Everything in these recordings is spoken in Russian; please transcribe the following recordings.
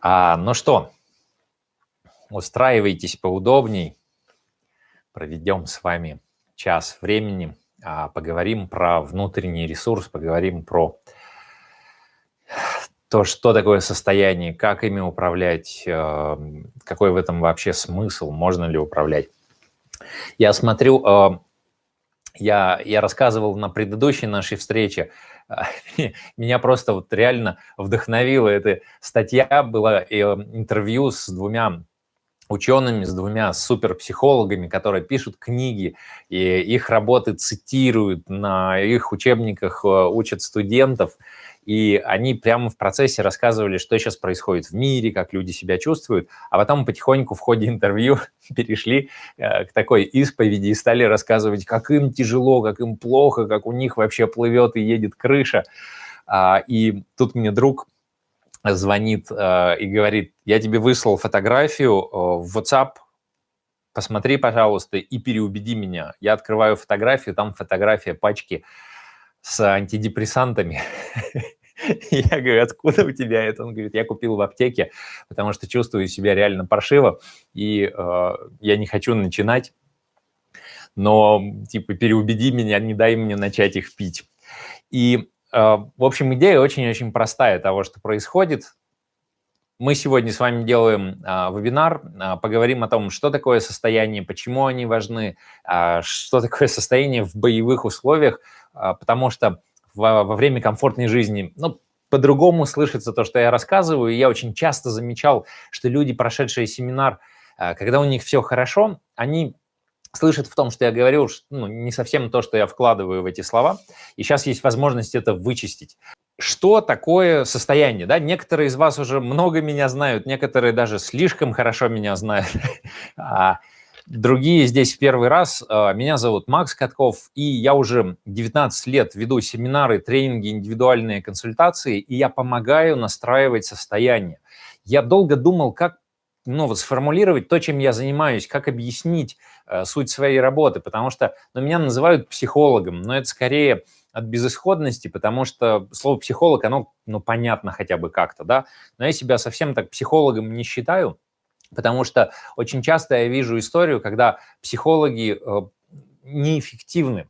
А, ну что, устраивайтесь поудобней. Проведем с вами час времени. А, поговорим про внутренний ресурс, поговорим про то, что такое состояние, как ими управлять, э, какой в этом вообще смысл, можно ли управлять. Я смотрю, э, я, я рассказывал на предыдущей нашей встрече, меня просто вот реально вдохновила эта статья, была э, интервью с двумя учеными, с двумя суперпсихологами, которые пишут книги, и их работы цитируют, на их учебниках учат студентов – и они прямо в процессе рассказывали, что сейчас происходит в мире, как люди себя чувствуют, а потом потихоньку в ходе интервью перешли э, к такой исповеди и стали рассказывать, как им тяжело, как им плохо, как у них вообще плывет и едет крыша. А, и тут мне друг звонит э, и говорит, я тебе выслал фотографию э, в WhatsApp, посмотри, пожалуйста, и переубеди меня. Я открываю фотографию, там фотография пачки с антидепрессантами. Я говорю, откуда у тебя это? Он говорит, я купил в аптеке, потому что чувствую себя реально паршиво, и э, я не хочу начинать, но, типа, переубеди меня, не дай мне начать их пить. И, э, в общем, идея очень-очень простая того, что происходит. Мы сегодня с вами делаем а, вебинар, а, поговорим о том, что такое состояние, почему они важны, а, что такое состояние в боевых условиях, а, потому что во, во время комфортной жизни, ну, по-другому слышится то, что я рассказываю. Я очень часто замечал, что люди, прошедшие семинар, а, когда у них все хорошо, они слышат в том, что я говорю, ну, не совсем то, что я вкладываю в эти слова. И сейчас есть возможность это вычистить. Что такое состояние? Да? Некоторые из вас уже много меня знают, некоторые даже слишком хорошо меня знают. Другие здесь первый раз. А, меня зовут Макс Катков, и я уже 19 лет веду семинары, тренинги, индивидуальные консультации, и я помогаю настраивать состояние. Я долго думал, как ну, вот сформулировать то, чем я занимаюсь, как объяснить э, суть своей работы, потому что ну, меня называют психологом, но это скорее от безысходности, потому что слово психолог, оно ну, понятно хотя бы как-то, да, но я себя совсем так психологом не считаю, Потому что очень часто я вижу историю, когда психологи э, неэффективны.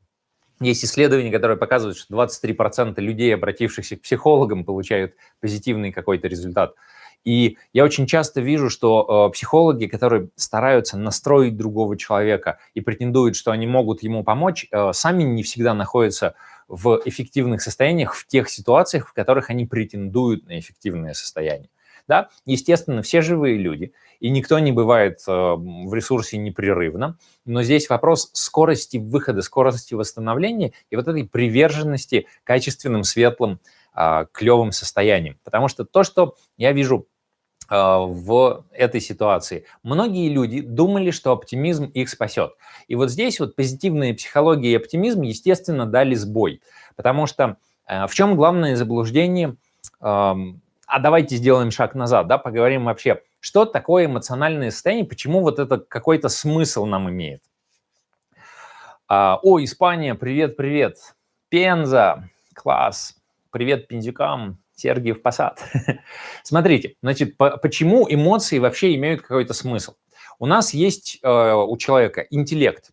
Есть исследования, которые показывают, что 23% людей, обратившихся к психологам, получают позитивный какой-то результат. И я очень часто вижу, что э, психологи, которые стараются настроить другого человека и претендуют, что они могут ему помочь, э, сами не всегда находятся в эффективных состояниях в тех ситуациях, в которых они претендуют на эффективное состояние. Да? Естественно, все живые люди, и никто не бывает э, в ресурсе непрерывно, но здесь вопрос скорости выхода, скорости восстановления и вот этой приверженности качественным, светлым, а, клевым состояниям. Потому что то, что я вижу а, в этой ситуации. Многие люди думали, что оптимизм их спасет. И вот здесь вот позитивная психология и оптимизм, естественно, дали сбой. Потому что э, в чем главное заблуждение а давайте сделаем шаг назад, да, поговорим вообще, что такое эмоциональное состояние, почему вот это какой-то смысл нам имеет. А, о, Испания, привет-привет. Пенза, класс. Привет пензюкам, Сергиев Посад. Смотрите, значит, по почему эмоции вообще имеют какой-то смысл? У нас есть э, у человека интеллект,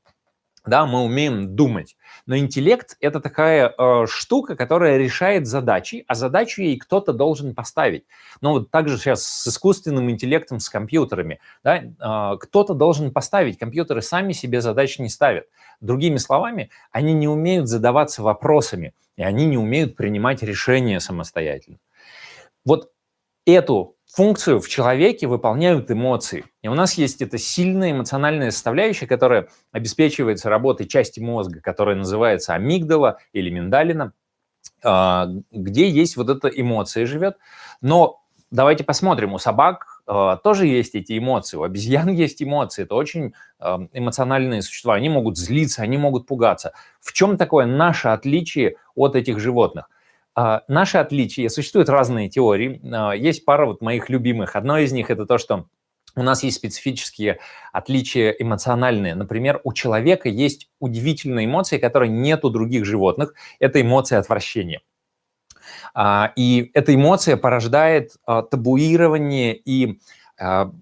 да, мы умеем думать. Но интеллект – это такая э, штука, которая решает задачи, а задачу ей кто-то должен поставить. Но вот также сейчас с искусственным интеллектом, с компьютерами, да, э, кто-то должен поставить. Компьютеры сами себе задачи не ставят. Другими словами, они не умеют задаваться вопросами, и они не умеют принимать решения самостоятельно. Вот эту функцию в человеке выполняют эмоции. И у нас есть эта сильная эмоциональная составляющая, которая обеспечивается работой части мозга, которая называется амигдала или миндалина, а, где есть вот эта эмоция живет. Но давайте посмотрим, у собак а, тоже есть эти эмоции, у обезьян есть эмоции, это очень а, эмоциональные существа, они могут злиться, они могут пугаться. В чем такое наше отличие от этих животных? А, наши отличия, существуют разные теории, а, есть пара вот моих любимых. Одно из них – это то, что у нас есть специфические отличия эмоциональные. Например, у человека есть удивительные эмоции, которые нет у других животных. Это эмоция отвращения. А, и эта эмоция порождает табуирование и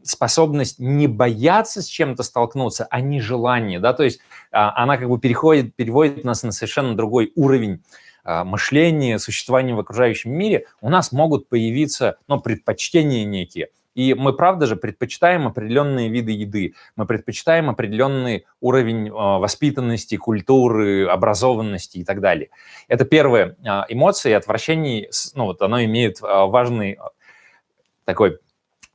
способность не бояться с чем-то столкнуться, а не желание, да, то есть она как бы переходит, переводит нас на совершенно другой уровень мышления, существования в окружающем мире, у нас могут появиться, ну, предпочтения некие – и мы, правда же, предпочитаем определенные виды еды, мы предпочитаем определенный уровень а, воспитанности, культуры, образованности и так далее. Это первая а, эмоция, отвращение, ну вот оно имеет а, важный такой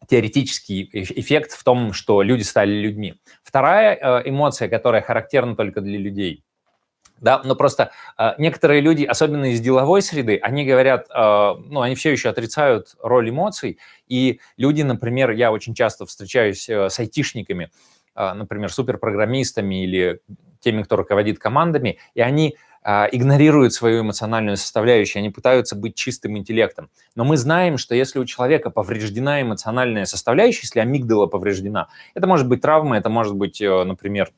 теоретический эффект в том, что люди стали людьми. Вторая эмоция, которая характерна только для людей, да, но просто э, некоторые люди, особенно из деловой среды, они говорят, э, ну, они все еще отрицают роль эмоций, и люди, например, я очень часто встречаюсь э, с айтишниками, э, например, суперпрограммистами или теми, кто руководит командами, и они э, игнорируют свою эмоциональную составляющую, они пытаются быть чистым интеллектом. Но мы знаем, что если у человека повреждена эмоциональная составляющая, если амигдала повреждена, это может быть травма, это может быть, э, например,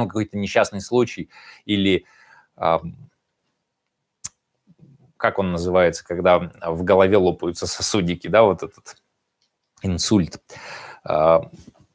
ну, какой-то несчастный случай или как он называется, когда в голове лопаются сосудики, да, вот этот инсульт, а,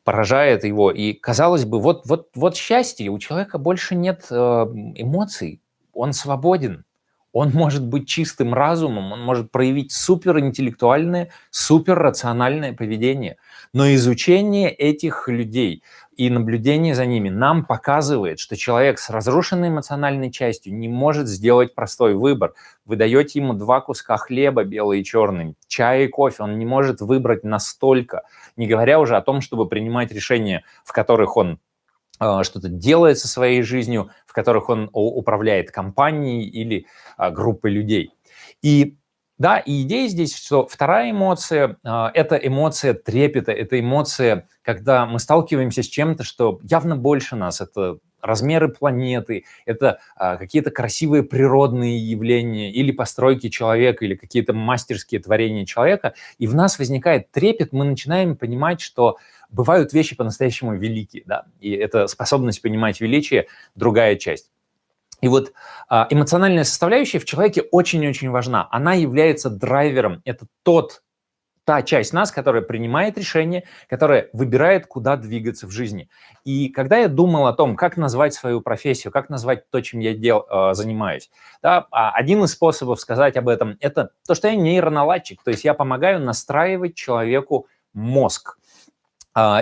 поражает его. И, казалось бы, вот, вот, вот счастье, у человека больше нет а, эмоций, он свободен, он может быть чистым разумом, он может проявить суперинтеллектуальное, суперрациональное поведение. Но изучение этих людей и наблюдение за ними нам показывает, что человек с разрушенной эмоциональной частью не может сделать простой выбор. Вы даете ему два куска хлеба, белый и черный, чай и кофе, он не может выбрать настолько, не говоря уже о том, чтобы принимать решения, в которых он э, что-то делает со своей жизнью, в которых он управляет компанией или э, группой людей. И да, и идея здесь, что вторая эмоция а, – это эмоция трепета, это эмоция, когда мы сталкиваемся с чем-то, что явно больше нас, это размеры планеты, это а, какие-то красивые природные явления или постройки человека, или какие-то мастерские творения человека, и в нас возникает трепет, мы начинаем понимать, что бывают вещи по-настоящему великие, да, и эта способность понимать величие – другая часть. И вот а, эмоциональная составляющая в человеке очень-очень важна. Она является драйвером. Это тот, та часть нас, которая принимает решение, которая выбирает, куда двигаться в жизни. И когда я думал о том, как назвать свою профессию, как назвать то, чем я дел, а, занимаюсь, да, а, один из способов сказать об этом – это то, что я нейроналадчик, то есть я помогаю настраивать человеку мозг.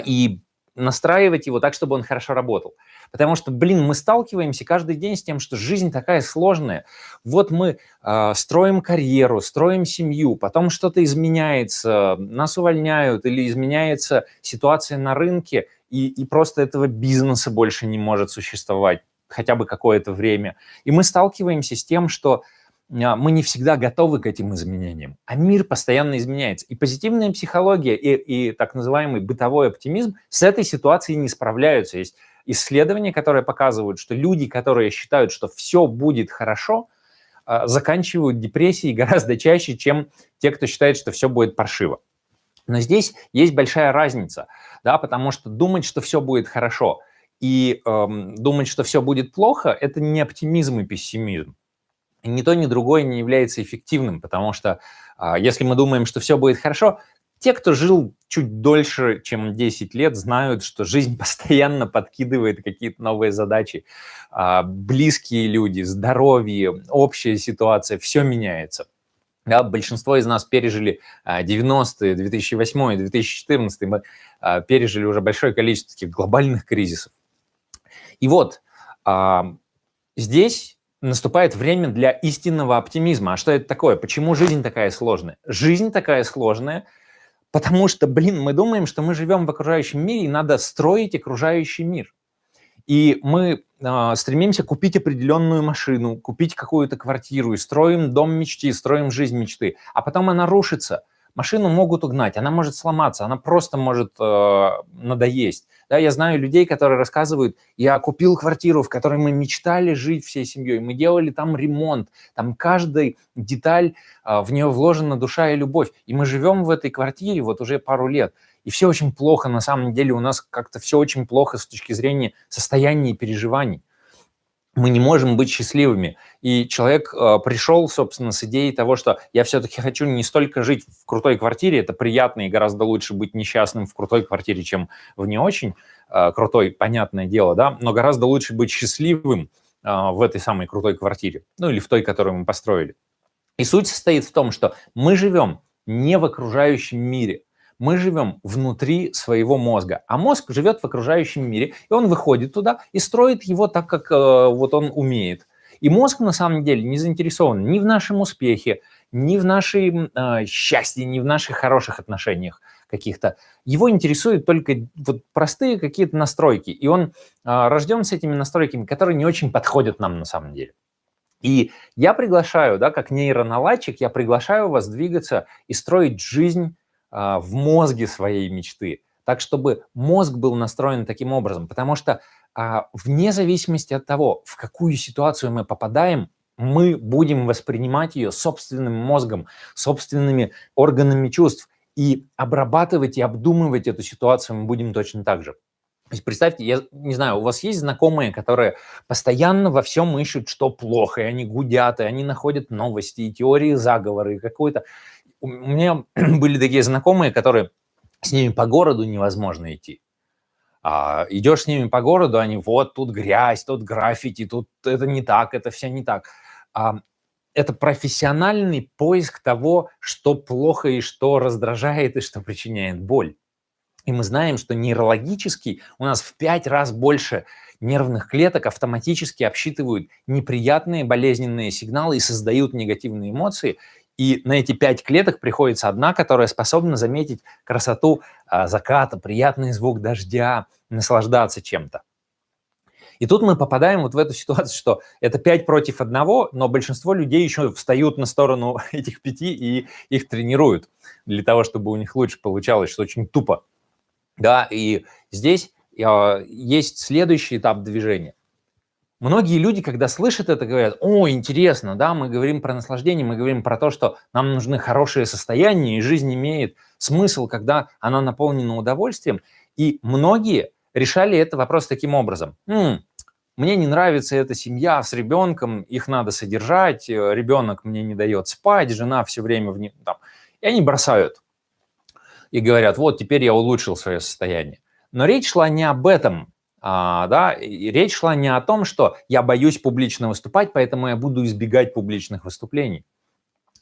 И настраивать его так, чтобы он хорошо работал. Потому что, блин, мы сталкиваемся каждый день с тем, что жизнь такая сложная. Вот мы э, строим карьеру, строим семью, потом что-то изменяется, нас увольняют или изменяется ситуация на рынке, и, и просто этого бизнеса больше не может существовать хотя бы какое-то время. И мы сталкиваемся с тем, что а, мы не всегда готовы к этим изменениям, а мир постоянно изменяется. И позитивная психология, и, и так называемый бытовой оптимизм с этой ситуацией не справляются. Есть исследования, которые показывают, что люди, которые считают, что все будет хорошо, а, заканчивают депрессией гораздо чаще, чем те, кто считает, что все будет паршиво. Но здесь есть большая разница, да, потому что думать, что все будет хорошо, и эм, думать, что все будет плохо, это не оптимизм и пессимизм ни то, ни другое не является эффективным, потому что а, если мы думаем, что все будет хорошо, те, кто жил чуть дольше, чем 10 лет, знают, что жизнь постоянно подкидывает какие-то новые задачи. А, близкие люди, здоровье, общая ситуация, все меняется. Да, большинство из нас пережили 90-е, 2008 2014 мы а, пережили уже большое количество таких глобальных кризисов. И вот а, здесь наступает время для истинного оптимизма. А что это такое? Почему жизнь такая сложная? Жизнь такая сложная, потому что, блин, мы думаем, что мы живем в окружающем мире, и надо строить окружающий мир. И мы э, стремимся купить определенную машину, купить какую-то квартиру, и строим дом мечты, строим жизнь мечты, а потом она рушится – Машину могут угнать, она может сломаться, она просто может э, надоесть. Да, я знаю людей, которые рассказывают, я купил квартиру, в которой мы мечтали жить всей семьей, мы делали там ремонт, там каждая деталь, э, в нее вложена душа и любовь, и мы живем в этой квартире вот уже пару лет. И все очень плохо, на самом деле у нас как-то все очень плохо с точки зрения состояния и переживаний. Мы не можем быть счастливыми. И человек э, пришел, собственно, с идеей того, что я все-таки хочу не столько жить в крутой квартире, это приятно и гораздо лучше быть несчастным в крутой квартире, чем в не очень э, крутой, понятное дело, да, но гораздо лучше быть счастливым э, в этой самой крутой квартире, ну или в той, которую мы построили. И суть состоит в том, что мы живем не в окружающем мире, мы живем внутри своего мозга, а мозг живет в окружающем мире, и он выходит туда и строит его так, как э, вот он умеет. И мозг на самом деле не заинтересован ни в нашем успехе, ни в нашем э, счастье, ни в наших хороших отношениях каких-то. Его интересуют только вот простые какие-то настройки, и он э, рожден с этими настройками, которые не очень подходят нам на самом деле. И я приглашаю, да, как нейроналадчик, я приглашаю вас двигаться и строить жизнь а, в мозге своей мечты, так, чтобы мозг был настроен таким образом, потому что а, вне зависимости от того, в какую ситуацию мы попадаем, мы будем воспринимать ее собственным мозгом, собственными органами чувств, и обрабатывать и обдумывать эту ситуацию мы будем точно так же. То есть представьте, я не знаю, у вас есть знакомые, которые постоянно во всем ищут, что плохо, и они гудят, и они находят новости, и теории заговора, и какой-то у меня были такие знакомые, которые с ними по городу невозможно идти. А, идешь с ними по городу, они вот тут грязь, тут граффити, тут это не так, это все не так. А, это профессиональный поиск того, что плохо и что раздражает и что причиняет боль. И мы знаем, что нейрологически у нас в пять раз больше нервных клеток автоматически обсчитывают неприятные болезненные сигналы и создают негативные эмоции. И на эти пять клеток приходится одна, которая способна заметить красоту а, заката, приятный звук дождя, наслаждаться чем-то. И тут мы попадаем вот в эту ситуацию, что это пять против одного, но большинство людей еще встают на сторону этих пяти и их тренируют для того, чтобы у них лучше получалось, что очень тупо. Да, и здесь э, есть следующий этап движения. Многие люди, когда слышат это, говорят, о, интересно, да, мы говорим про наслаждение, мы говорим про то, что нам нужны хорошие состояния, и жизнь имеет смысл, когда она наполнена удовольствием. И многие решали этот вопрос таким образом. М, мне не нравится эта семья с ребенком, их надо содержать, э, ребенок мне не дает спать, жена все время в нем, там. И они бросают и говорят, вот теперь я улучшил свое состояние. Но речь шла не об этом, а, да, и речь шла не о том, что я боюсь публично выступать, поэтому я буду избегать публичных выступлений.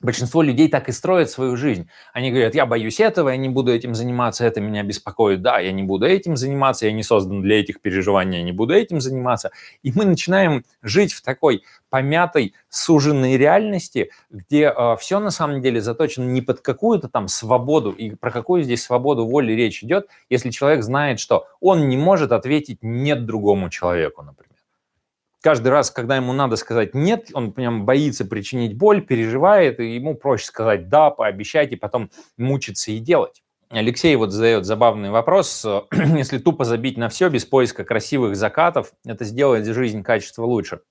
Большинство людей так и строят свою жизнь. Они говорят, я боюсь этого, я не буду этим заниматься, это меня беспокоит. Да, я не буду этим заниматься, я не создан для этих переживаний, я не буду этим заниматься. И мы начинаем жить в такой помятой, суженной реальности, где э, все на самом деле заточено не под какую-то там свободу, и про какую здесь свободу воли речь идет, если человек знает, что он не может ответить «нет» другому человеку, например каждый раз, когда ему надо сказать «нет», он прям боится причинить боль, переживает, и ему проще сказать «да», пообещать и потом мучиться и делать. Алексей вот задает забавный вопрос. Если тупо забить на все без поиска красивых закатов, это сделает жизнь качество лучше.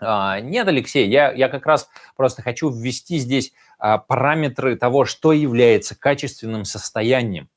А, нет, Алексей, я, я как раз просто хочу ввести здесь а, параметры того, что является качественным состоянием.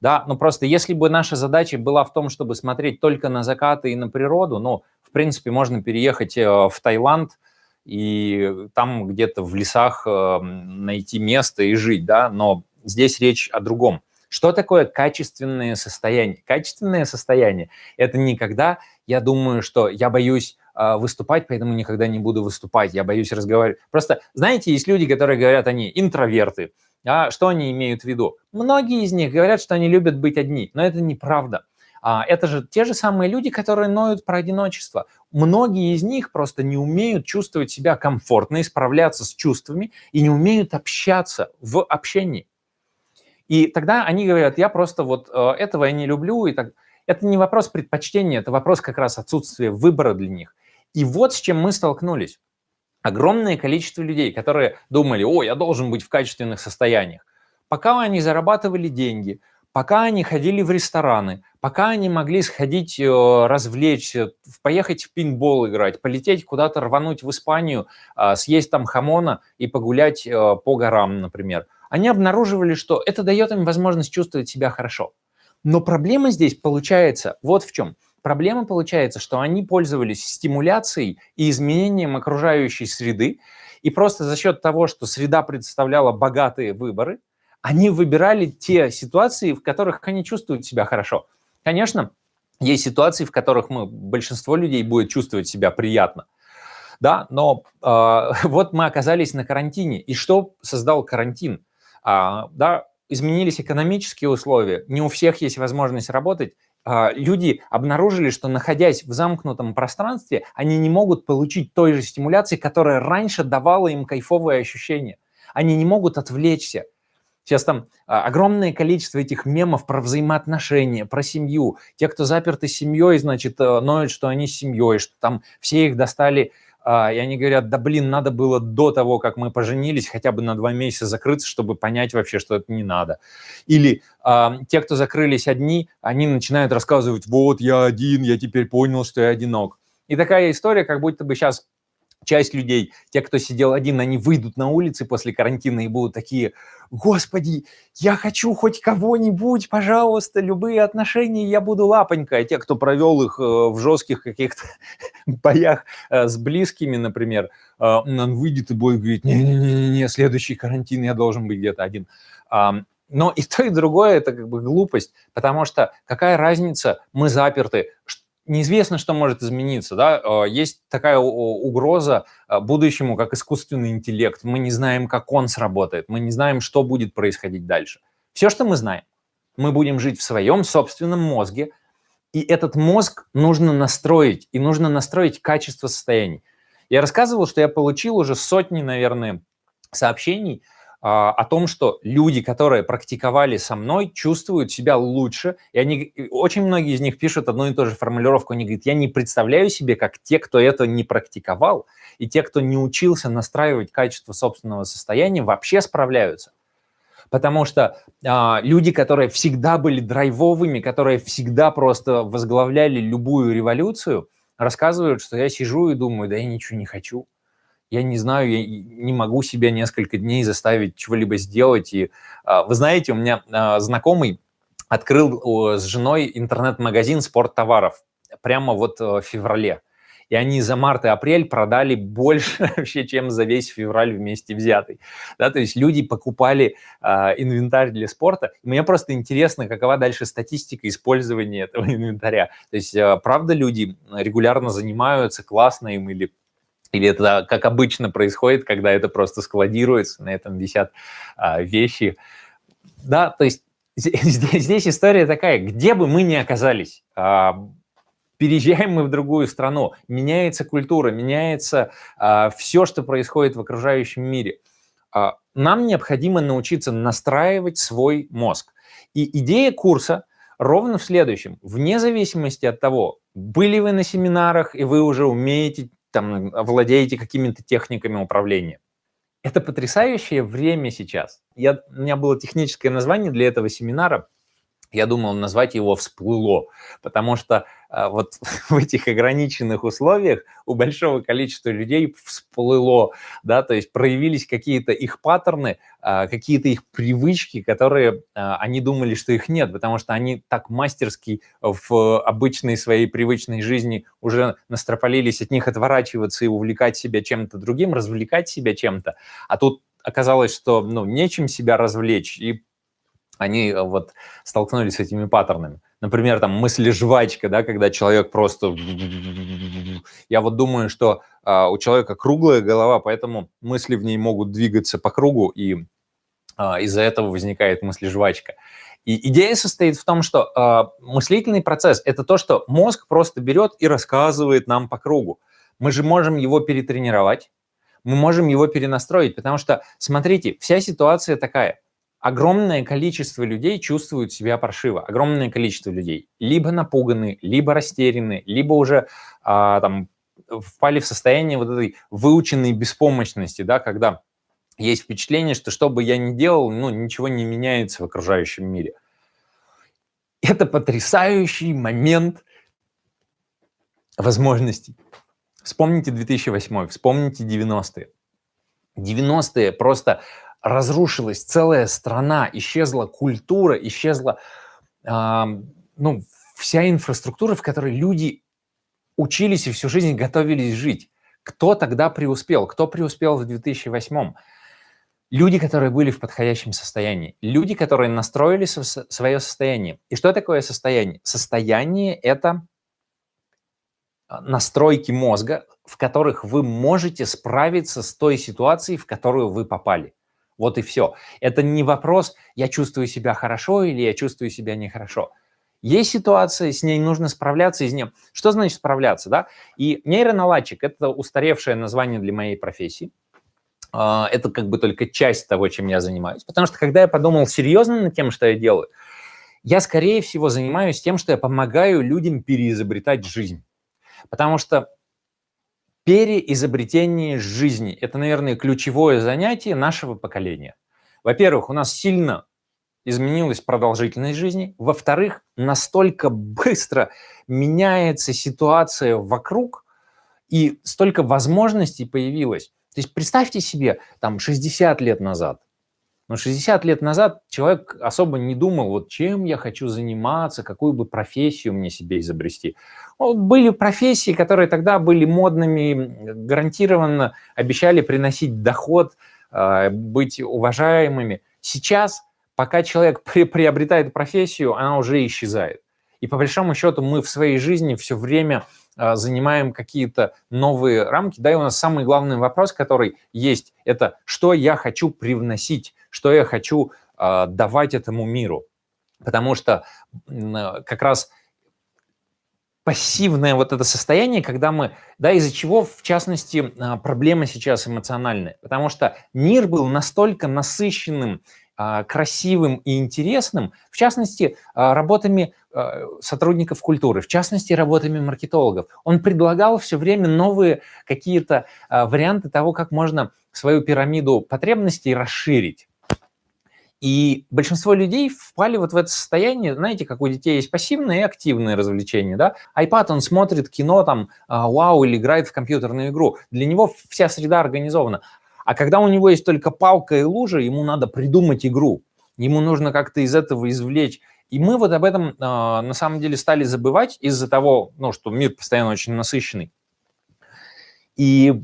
Да, ну просто если бы наша задача была в том, чтобы смотреть только на закаты и на природу, ну, принципе, можно переехать э, в Таиланд и там где-то в лесах э, найти место и жить, да, но здесь речь о другом. Что такое качественное состояние? Качественное состояние – это не когда я думаю, что я боюсь э, выступать, поэтому никогда не буду выступать, я боюсь разговаривать. Просто, знаете, есть люди, которые говорят, они интроверты. А что они имеют в виду? Многие из них говорят, что они любят быть одни, но это неправда. А, это же те же самые люди, которые ноют про одиночество. Многие из них просто не умеют чувствовать себя комфортно и справляться с чувствами, и не умеют общаться в общении. И тогда они говорят, я просто вот э, этого я не люблю. И так. Это не вопрос предпочтения, это вопрос как раз отсутствия выбора для них. И вот с чем мы столкнулись. Огромное количество людей, которые думали, о, я должен быть в качественных состояниях. Пока они зарабатывали деньги, пока они ходили в рестораны, пока они могли сходить, э, развлечься, поехать в пинбол играть, полететь куда-то, рвануть в Испанию, а, съесть там хамона и погулять э, по горам, например, они обнаруживали, что это дает им возможность чувствовать себя хорошо. Но проблема здесь получается вот в чем. проблема получается, что они пользовались стимуляцией и изменением окружающей среды, и просто за счет того, что среда представляла богатые выборы, они выбирали те ситуации, в которых они чувствуют себя хорошо. Конечно, есть ситуации, в которых мы, большинство людей будет чувствовать себя приятно, да, но э, вот мы оказались на карантине, и что создал карантин? А, да, изменились экономические условия, не у всех есть возможность работать, а, люди обнаружили, что находясь в замкнутом пространстве, они не могут получить той же стимуляции, которая раньше давала им кайфовые ощущения. Они не могут отвлечься. Сейчас там а, огромное количество этих мемов про взаимоотношения, про семью. Те, кто заперты семьей, значит, э, ноют, что они с семьей, что там все их достали а, и они говорят, да блин, надо было до того, как мы поженились, хотя бы на два месяца закрыться, чтобы понять вообще, что это не надо. Или а, те, кто закрылись одни, они начинают рассказывать, вот я один, я теперь понял, что я одинок. И такая история, как будто бы сейчас часть людей, те, кто сидел один, они выйдут на улицы после карантина и будут такие, господи, я хочу хоть кого-нибудь, пожалуйста, любые отношения, я буду лапонька. А те, кто провел их э, в жестких каких-то боях э, с близкими, например, э, он выйдет и будет говорить, не-не-не, следующий карантин я должен быть где-то один. Но и то, и другое – это как бы глупость, потому что какая разница, мы заперты, неизвестно, что может измениться. Да? А, есть такая угроза а, будущему, как искусственный интеллект. Мы не знаем, как он сработает, мы не знаем, что будет происходить дальше. Все, что мы знаем, мы будем жить в своем собственном мозге, и этот мозг нужно настроить, и нужно настроить качество состояний. Я рассказывал, что я получил уже сотни, наверное, сообщений – о том, что люди, которые практиковали со мной, чувствуют себя лучше. И они, очень многие из них пишут одну и ту же формулировку. Они говорят, я не представляю себе, как те, кто это не практиковал, и те, кто не учился настраивать качество собственного состояния, вообще справляются. Потому что а, люди, которые всегда были драйвовыми, которые всегда просто возглавляли любую революцию, рассказывают, что я сижу и думаю, да я ничего не хочу я не знаю, я не могу себя несколько дней заставить чего-либо сделать. И а, вы знаете, у меня а, знакомый открыл с женой интернет-магазин спорттоваров прямо вот э, в феврале. И они за март и апрель продали больше вообще, чем за весь февраль вместе взятый. Да, то есть люди покупали э, инвентарь для спорта. И мне просто интересно, какова дальше статистика использования этого инвентаря. То есть, э, правда, люди регулярно занимаются, классно им или или это как обычно происходит, когда это просто складируется, на этом висят а, вещи. Да, то есть здесь, здесь история такая, где бы мы ни оказались, а, переезжаем мы в другую страну, меняется культура, меняется а, все, что происходит в окружающем мире. А, нам необходимо научиться настраивать свой мозг. И идея курса ровно в следующем. Вне зависимости от того, были вы на семинарах, и вы уже умеете там, владеете какими-то техниками управления. Это потрясающее время сейчас. Я, у меня было техническое название для этого семинара. Я думал назвать его «Всплыло», потому что а, вот в этих ограниченных условиях у большого количества людей всплыло, да, то есть проявились какие-то их паттерны, а, какие-то их привычки, которые а, они думали, что их нет, потому что они так мастерски в обычной своей привычной жизни уже настропалились от них отворачиваться и увлекать себя чем-то другим, развлекать себя чем-то, а тут оказалось, что ну, нечем себя развлечь, и они вот столкнулись с этими паттернами. Например, там мысли жвачка, да, когда человек просто... Я вот думаю, что а, у человека круглая голова, поэтому мысли в ней могут двигаться по кругу, и а, из-за этого возникает мысли жвачка. И идея состоит в том, что а, мыслительный процесс – это то, что мозг просто берет и рассказывает нам по кругу. Мы же можем его перетренировать, мы можем его перенастроить, потому что, смотрите, вся ситуация такая – огромное количество людей чувствуют себя паршиво. Огромное количество людей либо напуганы, либо растеряны, либо уже а, там впали в состояние вот этой выученной беспомощности, да, когда есть впечатление, что что бы я ни делал, ну, ничего не меняется в окружающем мире. Это потрясающий момент возможностей. Вспомните 2008, вспомните 90-е. 90-е просто разрушилась целая страна, исчезла культура, исчезла, э, ну, вся инфраструктура, в которой люди учились и всю жизнь готовились жить. Кто тогда преуспел? Кто преуспел в 2008? Люди, которые были в подходящем состоянии. Люди, которые настроили свое состояние. И что такое состояние? Состояние – это а, настройки мозга, в которых вы можете справиться с той ситуацией, в которую вы попали. Вот и все. Это не вопрос, я чувствую себя хорошо или я чувствую себя нехорошо. Есть ситуация, с ней нужно справляться из нее. Что значит справляться? Да? И нейроналадчик – это устаревшее название для моей профессии. А, это как бы только часть того, чем я занимаюсь. Потому что когда я подумал серьезно над тем, что я делаю, я, скорее всего, занимаюсь тем, что я помогаю людям переизобретать жизнь. Потому что переизобретение жизни – это, наверное, ключевое занятие нашего поколения. Во-первых, у нас сильно изменилась продолжительность жизни. Во-вторых, настолько быстро меняется ситуация вокруг, и столько возможностей появилось. То есть представьте себе, там, 60 лет назад, но 60 лет назад человек особо не думал, вот чем я хочу заниматься, какую бы профессию мне себе изобрести. Были профессии, которые тогда были модными, гарантированно обещали приносить доход, а, быть уважаемыми. Сейчас, пока человек приобретает профессию, она уже исчезает. И по большому счету мы в своей жизни все время а, занимаем какие-то новые рамки. Да, и у нас самый главный вопрос, который есть, это что я хочу привносить что я хочу э, давать этому миру. Потому что э, как раз пассивное вот это состояние, когда мы, да, из-за чего, в частности, а, проблема сейчас эмоциональная. Потому что мир был настолько насыщенным, а, красивым и интересным, в частности, работами сотрудников культуры, в частности, работами маркетологов. Он предлагал все время новые какие-то варианты того, как можно свою пирамиду потребностей расширить. И большинство людей впали вот в это состояние, знаете, как у детей есть пассивные и активные развлечения, да? iPad, он смотрит кино, там, а, вау, или играет в компьютерную игру. Для него вся среда организована. А когда у него есть только палка и лужа, ему надо придумать игру. Ему нужно как-то из этого извлечь. И мы вот об этом э, на самом деле стали забывать из-за того, ну, что мир постоянно очень насыщенный. И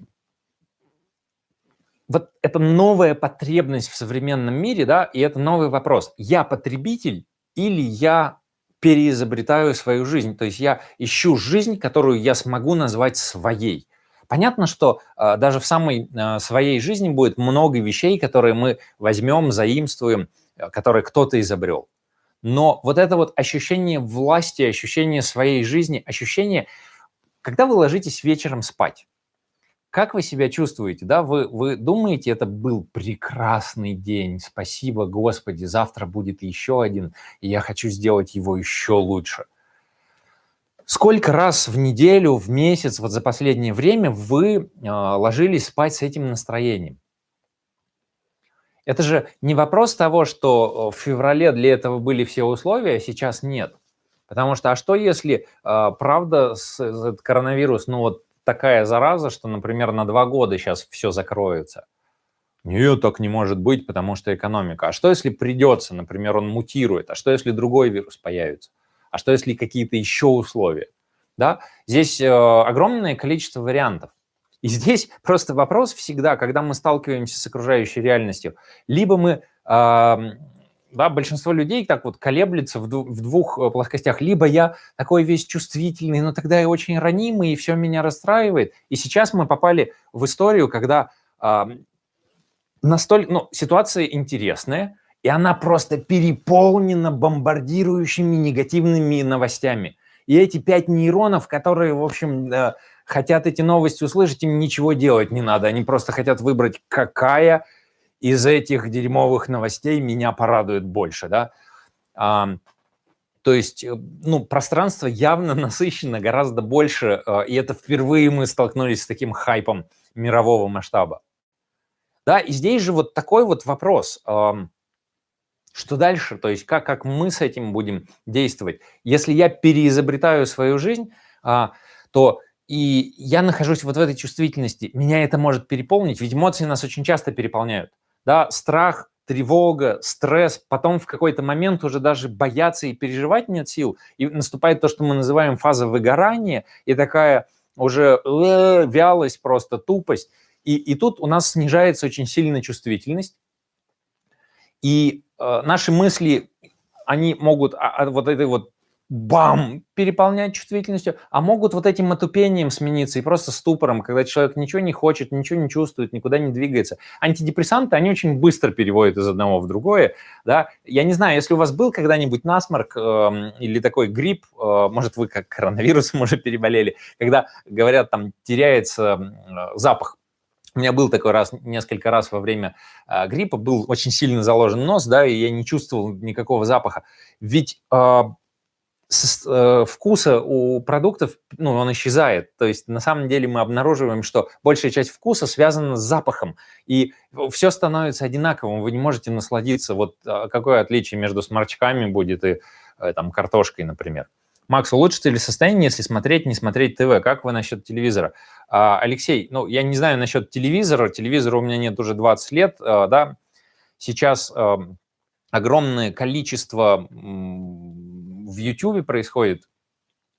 вот это новая потребность в современном мире, да, и это новый вопрос. Я потребитель или я переизобретаю свою жизнь? То есть я ищу жизнь, которую я смогу назвать своей. Понятно, что э, даже в самой э, своей жизни будет много вещей, которые мы возьмем, заимствуем, э, которые кто-то изобрел. Но вот это вот ощущение власти, ощущение своей жизни, ощущение, когда вы ложитесь вечером спать, как вы себя чувствуете? Да? Вы, вы думаете, это был прекрасный день, спасибо, Господи, завтра будет еще один, и я хочу сделать его еще лучше. Сколько раз в неделю, в месяц, вот за последнее время вы э, ложились спать с этим настроением? Это же не вопрос того, что в феврале для этого были все условия, а сейчас нет. Потому что, а что если, э, правда, с, этот коронавирус, ну вот такая зараза, что, например, на два года сейчас все закроется. Нет, так не может быть, потому что экономика. А что, если придется, например, он мутирует? А что, если другой вирус появится? А что, если какие-то еще условия? Да? Здесь э, огромное количество вариантов. И здесь просто вопрос всегда, когда мы сталкиваемся с окружающей реальностью, либо мы э, да, большинство людей так вот колеблется в, в двух э, плоскостях. Либо я такой весь чувствительный, но тогда я очень ранимый, и все меня расстраивает. И сейчас мы попали в историю, когда э, настолько, ну, ситуация интересная, и она просто переполнена бомбардирующими негативными новостями. И эти пять нейронов, которые, в общем, э, хотят эти новости услышать, им ничего делать не надо. Они просто хотят выбрать, какая из этих дерьмовых новостей меня порадует больше, да. А, то есть, э, ну, пространство явно насыщено гораздо больше, э, и это впервые мы столкнулись с таким хайпом мирового масштаба. Да, и здесь же вот такой вот вопрос, что дальше, то есть как, как мы с этим будем действовать. Если я переизобретаю свою жизнь, а, то и я нахожусь вот в этой чувствительности, меня это может переполнить, ведь эмоции нас очень часто переполняют да, страх тревога, стресс, потом в какой-то момент уже даже бояться и переживать нет сил, и наступает то, что мы называем фаза выгорания, и такая уже э, вялость, просто тупость. И, и тут у нас снижается очень сильно чувствительность, и э, наши мысли, они могут а, а, вот этой вот бам, переполнять чувствительностью, а могут вот этим отупением смениться и просто ступором, когда человек ничего не хочет, ничего не чувствует, никуда не двигается. Антидепрессанты, они очень быстро переводят из одного в другое, да. Я не знаю, если у вас был когда-нибудь насморк э, или такой грипп, э, может, вы как коронавирусом уже переболели, когда, говорят, там теряется э, запах у меня был такой раз, несколько раз во время э, гриппа, был очень сильно заложен нос, да, и я не чувствовал никакого запаха. Ведь э, вкуса у продуктов, ну, он исчезает. То есть на самом деле мы обнаруживаем, что большая часть вкуса связана с запахом, и все становится одинаковым. Вы не можете насладиться, вот а, какое отличие между сморчками будет и э, там картошкой, например. Макс, улучшится ли состояние, если смотреть, не смотреть ТВ? Как вы насчет телевизора? А, Алексей, ну, я не знаю насчет телевизора. Телевизора у меня нет уже 20 лет, а, да. Сейчас а, огромное количество в YouTube происходит,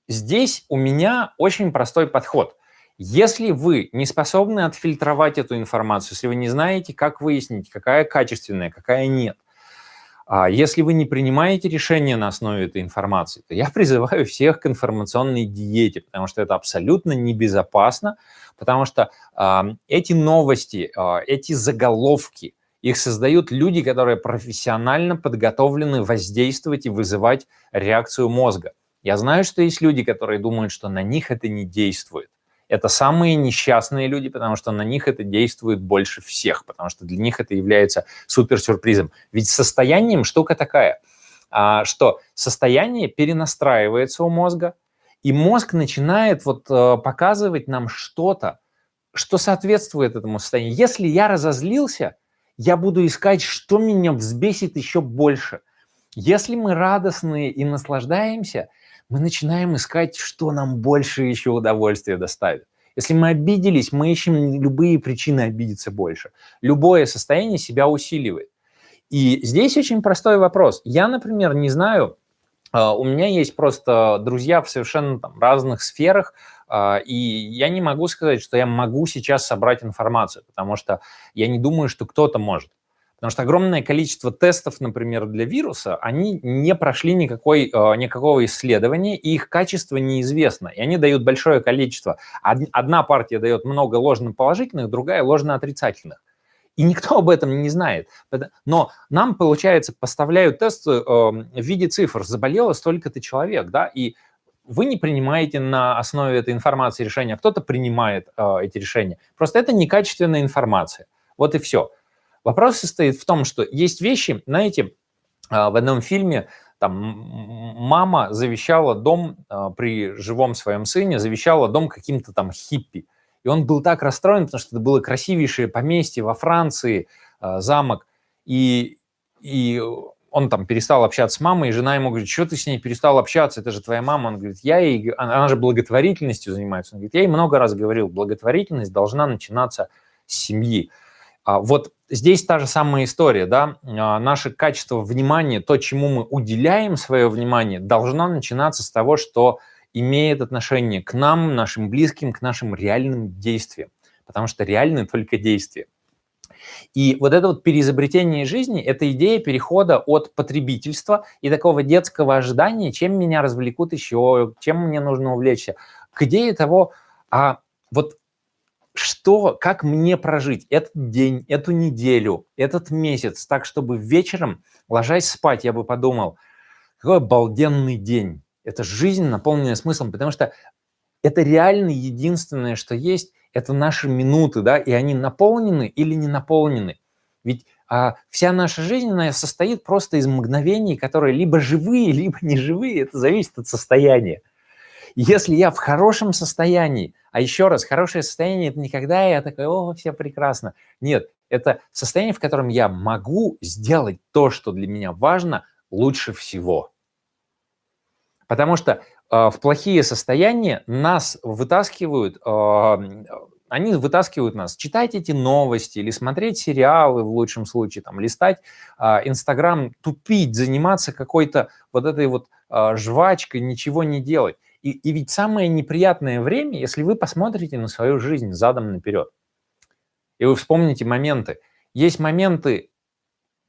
здесь у меня очень простой подход. Если вы не способны отфильтровать эту информацию, если вы не знаете, как выяснить, какая качественная, какая нет, а если вы не принимаете решения на основе этой информации, то я призываю всех к информационной диете, потому что это абсолютно небезопасно, потому что э, эти новости, э, эти заголовки, их создают люди, которые профессионально подготовлены воздействовать и вызывать реакцию мозга. Я знаю, что есть люди, которые думают, что на них это не действует. Это самые несчастные люди, потому что на них это действует больше всех, потому что для них это является суперсюрпризом. Ведь состоянием штука такая, а, что состояние перенастраивается у мозга, и мозг начинает вот э, показывать нам что-то, что соответствует этому состоянию. Если я разозлился, я буду искать, что меня взбесит еще больше. Если мы радостные и наслаждаемся, мы начинаем искать, что нам больше еще удовольствия доставит. Если мы обиделись, мы ищем любые причины обидеться больше. Любое состояние себя усиливает. И здесь очень простой вопрос. Я, например, не знаю, а, у меня есть просто друзья в совершенно там, разных сферах, и я не могу сказать, что я могу сейчас собрать информацию, потому что я не думаю, что кто-то может. Потому что огромное количество тестов, например, для вируса, они не прошли никакой, а, никакого исследования, и их качество неизвестно. И они дают большое количество. Одна партия дает много ложно-положительных, другая ложно-отрицательных. И никто об этом не знает. Но нам, получается, поставляют тест э, в виде цифр. Заболело столько-то человек, да, и вы не принимаете на основе этой информации решения, а кто-то принимает э, эти решения. Просто это некачественная информация. Вот и все. Вопрос состоит в том, что есть вещи, знаете, э, в одном фильме там мама завещала дом э, при живом своем сыне, завещала дом каким-то там хиппи. И он был так расстроен, потому что это было красивейшее поместье во Франции, э, замок. И, и он там перестал общаться с мамой, и жена ему говорит, что ты с ней перестал общаться, это же твоя мама. Он говорит, я ей, она же благотворительностью занимается. Он говорит, я ей много раз говорил, благотворительность должна начинаться с семьи. А вот здесь та же самая история, да, а, наше качество внимания, то, чему мы уделяем свое внимание, должно начинаться с того, что имеет отношение к нам, нашим близким, к нашим реальным действиям, потому что реальны только действия. И вот это вот переизобретение жизни – это идея перехода от потребительства и такого детского ожидания, чем меня развлекут еще, чем мне нужно увлечься, к идее того, а вот что, как мне прожить этот день, эту неделю, этот месяц, так, чтобы вечером, ложась спать, я бы подумал, какой обалденный день. Это жизнь, наполненная смыслом, потому что это реально единственное, что есть, это наши минуты, да, и они наполнены или не наполнены. Ведь а, вся наша жизнь, она состоит просто из мгновений, которые либо живые, либо не живые, это зависит от состояния. Если я в хорошем состоянии, а еще раз, хорошее состояние – это не когда я такой, о, все прекрасно. Нет, это состояние, в котором я могу сделать то, что для меня важно, лучше всего. Потому что в плохие состояния нас вытаскивают, а, Они вытаскивают нас читать эти новости или смотреть сериалы в лучшем случае, там, листать а, Инстаграм, тупить, заниматься какой-то вот этой вот а, жвачкой, ничего не делать. И, и ведь самое неприятное время, если вы посмотрите на свою жизнь задом наперед, и вы вспомните моменты. Есть моменты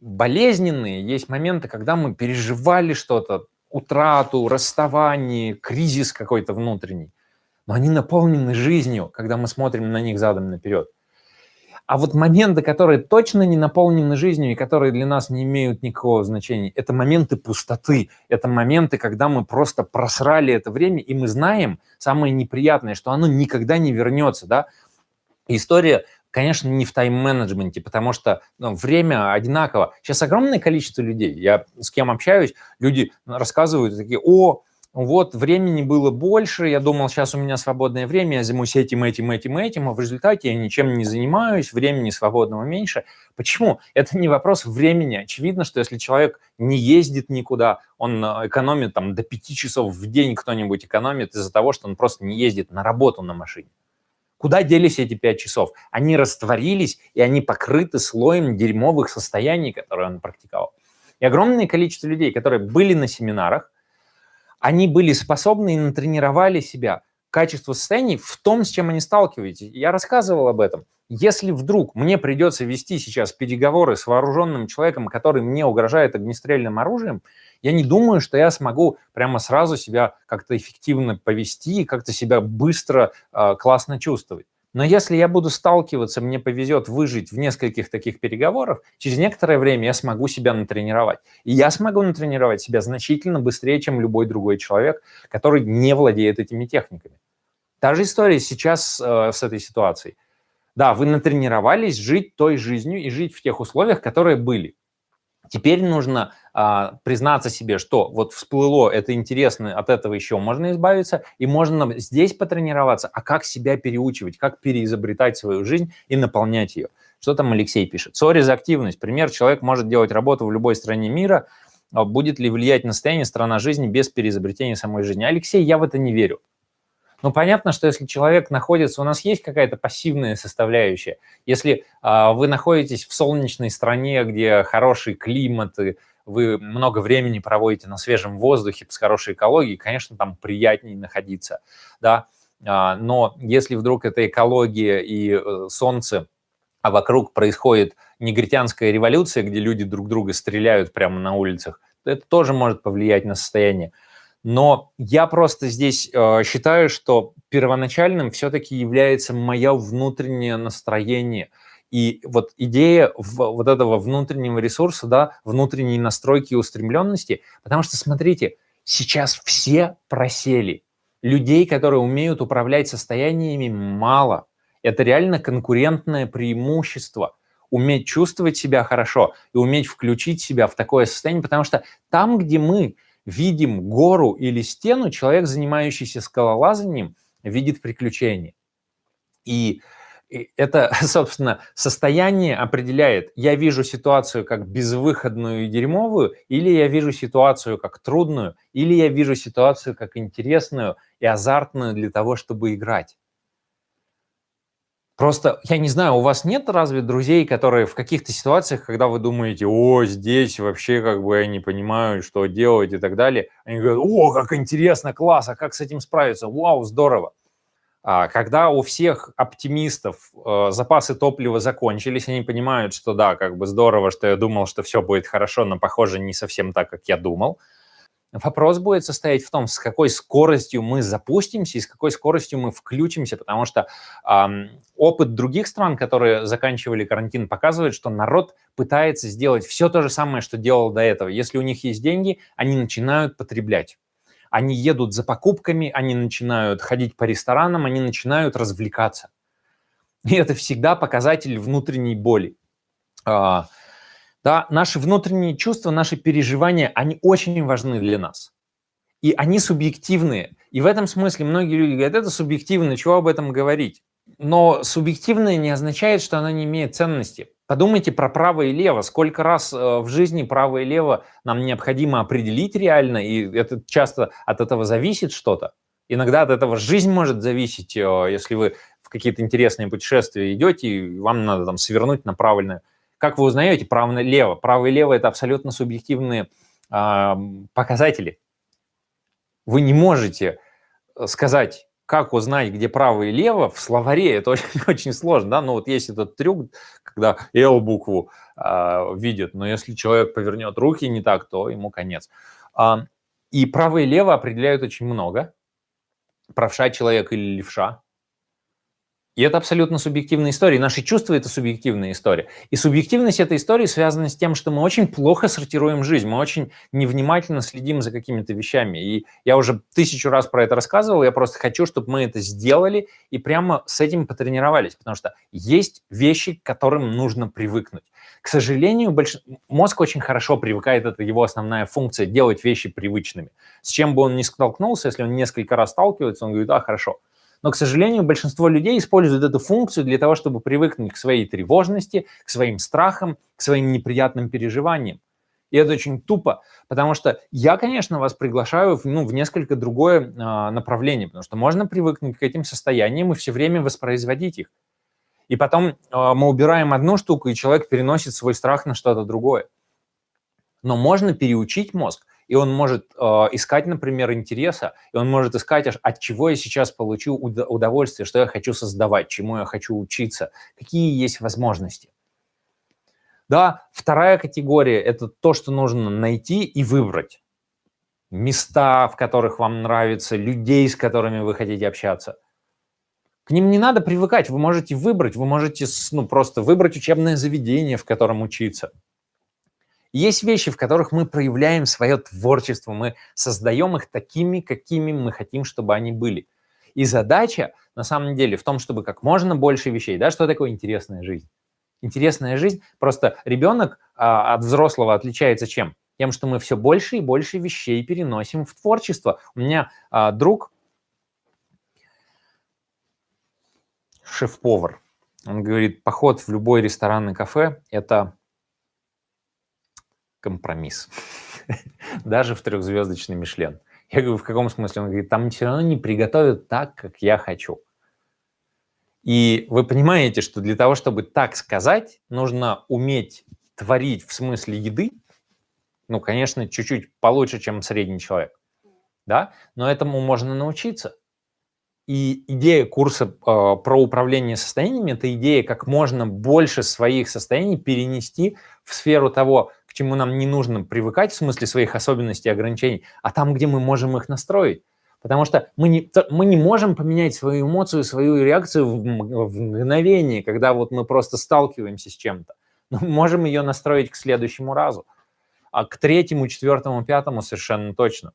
болезненные, есть моменты, когда мы переживали что-то, утрату, расставание, кризис какой-то внутренний. Но они наполнены жизнью, когда мы смотрим на них задом наперед. А вот моменты, которые точно не наполнены жизнью и которые для нас не имеют никакого значения, это моменты пустоты, это моменты, когда мы просто просрали это время, и мы знаем самое неприятное, что оно никогда не вернется. Да? История, конечно, не в тайм-менеджменте, потому что ну, время одинаково. Сейчас огромное количество людей, я с кем общаюсь, люди рассказывают такие, о, вот времени было больше, я думал, сейчас у меня свободное время, я займусь этим, этим, этим, этим, а в результате я ничем не занимаюсь, времени свободного меньше. Почему? Это не вопрос времени. Очевидно, что если человек не ездит никуда, он э, экономит там до 5 часов в день кто-нибудь экономит из-за того, что он просто не ездит на работу на машине. Куда делись эти 5 часов? Они растворились, и они покрыты слоем дерьмовых состояний, которые он практиковал. И огромное количество людей, которые были на семинарах, они были способны и натренировали себя качество состояний в том, с чем они сталкиваются. Я рассказывал об этом. Если вдруг мне придется вести сейчас переговоры с вооруженным человеком, который мне угрожает огнестрельным оружием, я не думаю, что я смогу прямо сразу себя как-то эффективно повести и как-то себя быстро, э, классно чувствовать. Но если я буду сталкиваться, мне повезет выжить в нескольких таких переговорах, через некоторое время я смогу себя натренировать. И я смогу натренировать себя значительно быстрее, чем любой другой человек, который не владеет этими техниками. Та же история сейчас э, с этой ситуацией. Да, вы натренировались жить той жизнью и жить в тех условиях, которые были. Теперь нужно а, признаться себе, что вот всплыло, это интересно, от этого еще можно избавиться, и можно здесь потренироваться, а как себя переучивать, как переизобретать свою жизнь и наполнять ее. Что там Алексей пишет? Сори за активность. Пример, человек может делать работу в любой стране мира, а будет ли влиять на состояние страна жизни без переизобретения самой жизни? Алексей, я в это не верю. Ну, понятно, что если человек находится, у нас есть какая-то пассивная составляющая. Если а, вы находитесь в солнечной стране, где хороший климат, и вы много времени проводите на свежем воздухе, с хорошей экологией, конечно, там приятнее находиться, да. А, но если вдруг это экология и э, солнце, а вокруг происходит негритянская революция, где люди друг друга стреляют прямо на улицах, то это тоже может повлиять на состояние. Но я просто здесь э, считаю, что первоначальным все-таки является мое внутреннее настроение. И вот идея вот этого внутреннего ресурса, да, внутренней настройки и устремленности, потому что, смотрите, сейчас все просели. Людей, которые умеют управлять состояниями, мало. Это реально конкурентное преимущество уметь чувствовать себя хорошо и уметь включить себя в такое состояние, потому что там, где мы видим гору или стену, человек, занимающийся скалолазанием, видит приключения. И это, собственно, состояние определяет, я вижу ситуацию как безвыходную и дерьмовую, или я вижу ситуацию как трудную, или я вижу ситуацию как интересную и азартную для того, чтобы играть. Просто, я не знаю, у вас нет разве друзей, которые в каких-то ситуациях, когда вы думаете, о, здесь вообще как бы я не понимаю, что делать и так далее, они говорят, о, как интересно, класс, а как с этим справиться, вау, здорово. А когда у всех оптимистов э, запасы топлива закончились, они понимают, что да, как бы здорово, что я думал, что все будет хорошо, но похоже не совсем так, как я думал – Вопрос будет состоять в том, с какой скоростью мы запустимся и с какой скоростью мы включимся, потому что э, опыт других стран, которые заканчивали карантин, показывает, что народ пытается сделать все то же самое, что делал до этого. Если у них есть деньги, они начинают потреблять. Они едут за покупками, они начинают ходить по ресторанам, они начинают развлекаться. И это всегда показатель внутренней боли. Э, да, наши внутренние чувства, наши переживания, они очень важны для нас. И они субъективные. И в этом смысле многие люди говорят, это субъективно, чего об этом говорить? Но субъективное не означает, что оно не имеет ценности. Подумайте про право и лево. Сколько раз э, в жизни право и лево нам необходимо определить реально, и это часто от этого зависит что-то. Иногда от этого жизнь может зависеть, э, если вы в какие-то интересные путешествия идете, и вам надо там свернуть на правильное. Как вы узнаете право и лево? Право и лево – это абсолютно субъективные э, показатели. Вы не можете э, сказать, как узнать, где право и лево, в словаре это очень, очень сложно, да, но вот есть этот трюк, когда L букву э, видят, но если человек повернет руки не так, то ему конец. А, и право и лево определяют очень много, правша человек или левша, и это абсолютно субъективная история. И наши чувства – это субъективная история. И субъективность этой истории связана с тем, что мы очень плохо сортируем жизнь, мы очень невнимательно следим за какими-то вещами. И я уже тысячу раз про это рассказывал, я просто хочу, чтобы мы это сделали и прямо с этим потренировались, потому что есть вещи, к которым нужно привыкнуть. К сожалению, больш... мозг очень хорошо привыкает, это его основная функция – делать вещи привычными. С чем бы он ни столкнулся, если он несколько раз сталкивается, он говорит, а, хорошо – но, к сожалению, большинство людей используют эту функцию для того, чтобы привыкнуть к своей тревожности, к своим страхам, к своим неприятным переживаниям. И это очень тупо, потому что я, конечно, вас приглашаю в, ну, в несколько другое э, направление, потому что можно привыкнуть к этим состояниям и все время воспроизводить их. И потом э, мы убираем одну штуку, и человек переносит свой страх на что-то другое. Но можно переучить мозг и он может э, искать, например, интереса, и он может искать, от чего я сейчас получу удовольствие, что я хочу создавать, чему я хочу учиться, какие есть возможности. Да, вторая категория – это то, что нужно найти и выбрать. Места, в которых вам нравится, людей, с которыми вы хотите общаться. К ним не надо привыкать, вы можете выбрать, вы можете ну, просто выбрать учебное заведение, в котором учиться – есть вещи, в которых мы проявляем свое творчество, мы создаем их такими, какими мы хотим, чтобы они были. И задача, на самом деле, в том, чтобы как можно больше вещей, да, что такое интересная жизнь? Интересная жизнь, просто ребенок а, от взрослого отличается чем? Тем, что мы все больше и больше вещей переносим в творчество. У меня а, друг, шеф-повар, он говорит, поход в любой ресторан и кафе – это компромисс. Даже в трехзвездочный Мишлен. Я говорю, в каком смысле? Он говорит, там все равно не приготовят так, как я хочу. И вы понимаете, что для того, чтобы так сказать, нужно уметь творить в смысле еды, ну, конечно, чуть-чуть получше, чем средний человек, да, но этому можно научиться. И идея курса э, про управление состояниями – это идея как можно больше своих состояний перенести в сферу того, чему нам не нужно привыкать в смысле своих особенностей и ограничений, а там, где мы можем их настроить. Потому что мы не, мы не можем поменять свою эмоцию, свою реакцию в, в мгновение, когда вот мы просто сталкиваемся с чем-то. Но мы можем ее настроить к следующему разу, а к третьему, четвертому, пятому совершенно точно.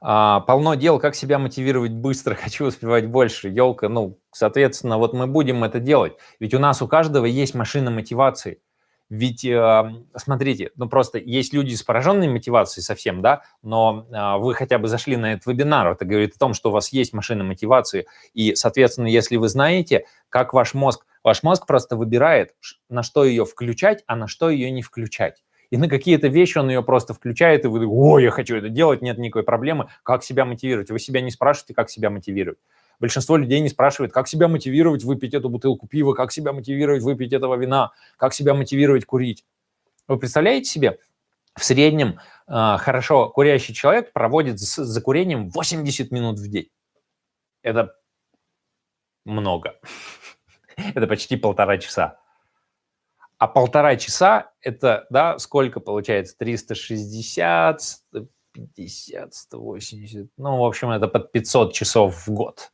А, полно дел, как себя мотивировать быстро, хочу успевать больше. Елка, ну, соответственно, вот мы будем это делать. Ведь у нас у каждого есть машина мотивации. Ведь, э, смотрите, ну просто есть люди с пораженной мотивацией совсем, да, но э, вы хотя бы зашли на этот вебинар, это говорит о том, что у вас есть машина мотивации, и, соответственно, если вы знаете, как ваш мозг, ваш мозг просто выбирает, на что ее включать, а на что ее не включать и на какие-то вещи он ее просто включает, и вы о, я хочу это делать, нет никакой проблемы. Как себя мотивировать? Вы себя не спрашиваете, как себя мотивировать. Большинство людей не спрашивает, как себя мотивировать выпить эту бутылку пива, как себя мотивировать выпить этого вина, как себя мотивировать курить. Вы представляете себе, в среднем э, хорошо курящий человек проводит за, за курением 80 минут в день. Это много. Это почти полтора часа. А полтора часа – это, да, сколько получается? 360, 150, 180, ну, в общем, это под 500 часов в год.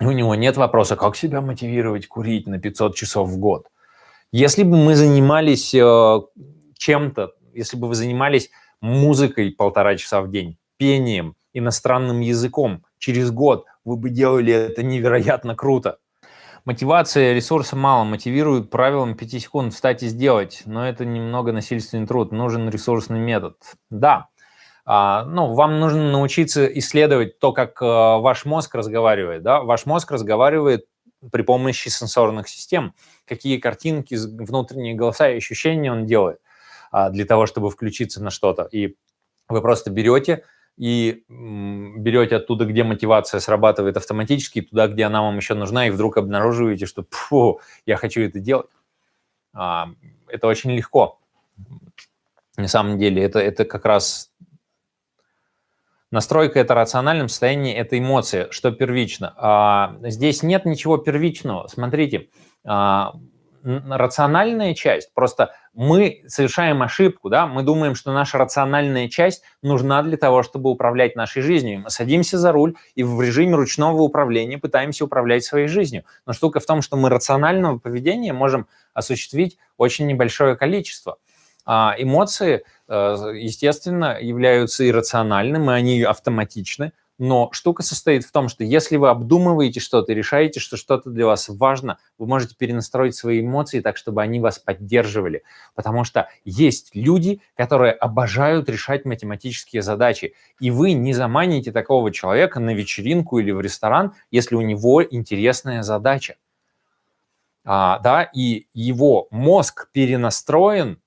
У него нет вопроса, как себя мотивировать курить на 500 часов в год. Если бы мы занимались э, чем-то, если бы вы занимались музыкой полтора часа в день, пением, иностранным языком, через год вы бы делали это невероятно круто. Мотивация ресурса мало, мотивирует правилам 5 секунд встать и сделать, но это немного насильственный труд, нужен ресурсный метод. Да, а, ну, вам нужно научиться исследовать то, как а, ваш мозг разговаривает. Да? Ваш мозг разговаривает при помощи сенсорных систем, какие картинки, внутренние голоса и ощущения он делает а, для того, чтобы включиться на что-то. И вы просто берете, и берете оттуда, где мотивация срабатывает автоматически, туда, где она вам еще нужна, и вдруг обнаруживаете, что Фу, я хочу это делать. А, это очень легко. На самом деле это, это как раз настройка это рациональном состоянии, это эмоция, что первично. А, здесь нет ничего первичного. Смотрите, а, рациональная часть, просто мы совершаем ошибку, да, мы думаем, что наша рациональная часть нужна для того, чтобы управлять нашей жизнью. Мы садимся за руль и в режиме ручного управления пытаемся управлять своей жизнью. Но штука в том, что мы рационального поведения можем осуществить очень небольшое количество. А эмоции, э, естественно, являются иррациональными, они автоматичны, но штука состоит в том, что если вы обдумываете что-то и решаете, что что-то для вас важно, вы можете перенастроить свои эмоции так, чтобы они вас поддерживали. Потому что есть люди, которые обожают решать математические задачи, и вы не заманите такого человека на вечеринку или в ресторан, если у него интересная задача. А, да, и его мозг перенастроен,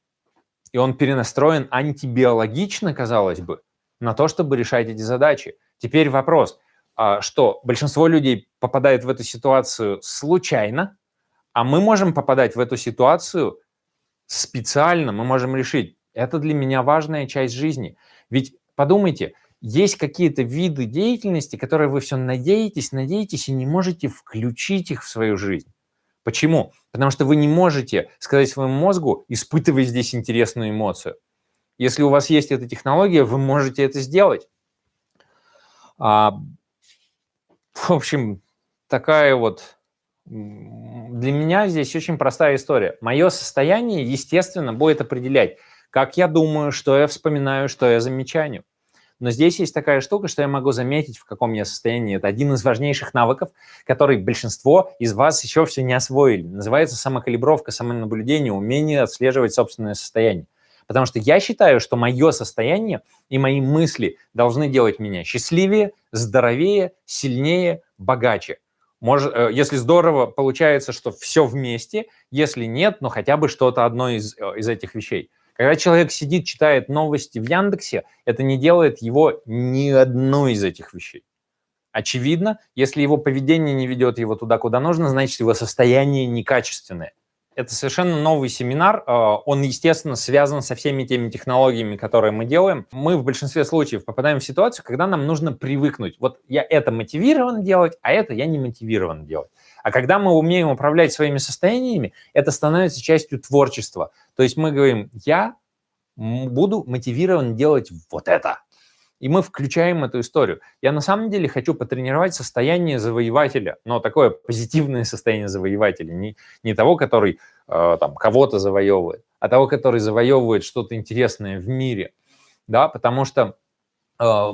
и он перенастроен антибиологично, казалось бы, на то, чтобы решать эти задачи. Теперь вопрос, а, что большинство людей попадает в эту ситуацию случайно, а мы можем попадать в эту ситуацию специально, мы можем решить, это для меня важная часть жизни. Ведь подумайте, есть какие-то виды деятельности, которые вы все надеетесь, надеетесь и не можете включить их в свою жизнь. Почему? Потому что вы не можете сказать своему мозгу, испытывай здесь интересную эмоцию. Если у вас есть эта технология, вы можете это сделать. А, в общем, такая вот для меня здесь очень простая история. Мое состояние, естественно, будет определять, как я думаю, что я вспоминаю, что я замечаю. Но здесь есть такая штука, что я могу заметить, в каком я состоянии. Это один из важнейших навыков, который большинство из вас еще все не освоили. Называется самокалибровка, самонаблюдение, умение отслеживать собственное состояние. Потому что я считаю, что мое состояние и мои мысли должны делать меня счастливее, здоровее, сильнее, богаче. Может, э, если здорово, получается, что все вместе. Если нет, но хотя бы что-то одно из, э, из этих вещей. Когда человек сидит, читает новости в Яндексе, это не делает его ни одной из этих вещей. Очевидно, если его поведение не ведет его туда, куда нужно, значит, его состояние некачественное. Это совершенно новый семинар. А, он, естественно, связан со всеми теми технологиями, которые мы делаем. Мы в большинстве случаев попадаем в ситуацию, когда нам нужно привыкнуть. Вот я это мотивирован делать, а это я не мотивирован делать. А когда мы умеем управлять своими состояниями, это становится частью творчества. То есть мы говорим, я буду мотивирован делать вот это. И мы включаем эту историю. Я на самом деле хочу потренировать состояние завоевателя, но такое позитивное состояние завоевателя, не, не того, который э, там кого-то завоевывает, а того, который завоевывает что-то интересное в мире. Да, потому что э,